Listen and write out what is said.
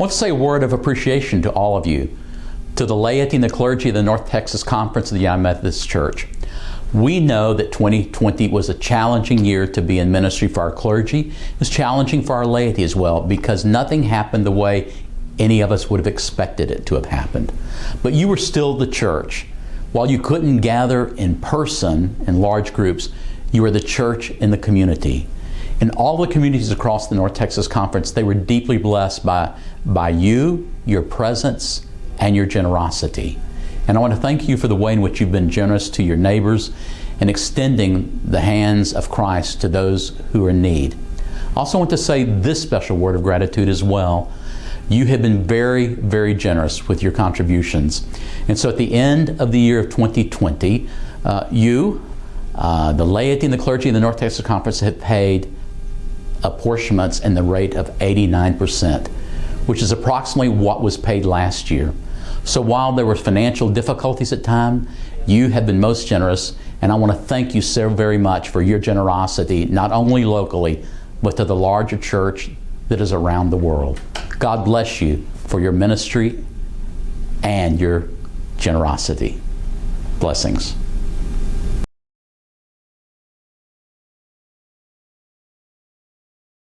want to say a word of appreciation to all of you, to the laity and the clergy of the North Texas Conference of the United Methodist Church. We know that 2020 was a challenging year to be in ministry for our clergy. It was challenging for our laity as well because nothing happened the way any of us would have expected it to have happened. But you were still the church. While you couldn't gather in person in large groups, you were the church in the community. In all the communities across the North Texas Conference, they were deeply blessed by, by you, your presence, and your generosity. And I want to thank you for the way in which you've been generous to your neighbors and extending the hands of Christ to those who are in need. I also want to say this special word of gratitude as well. You have been very, very generous with your contributions. And so at the end of the year of 2020, uh, you, uh, the laity and the clergy in the North Texas Conference have paid apportionments in the rate of 89%, which is approximately what was paid last year. So while there were financial difficulties at time, you have been most generous, and I want to thank you so very much for your generosity, not only locally, but to the larger church that is around the world. God bless you for your ministry and your generosity. Blessings.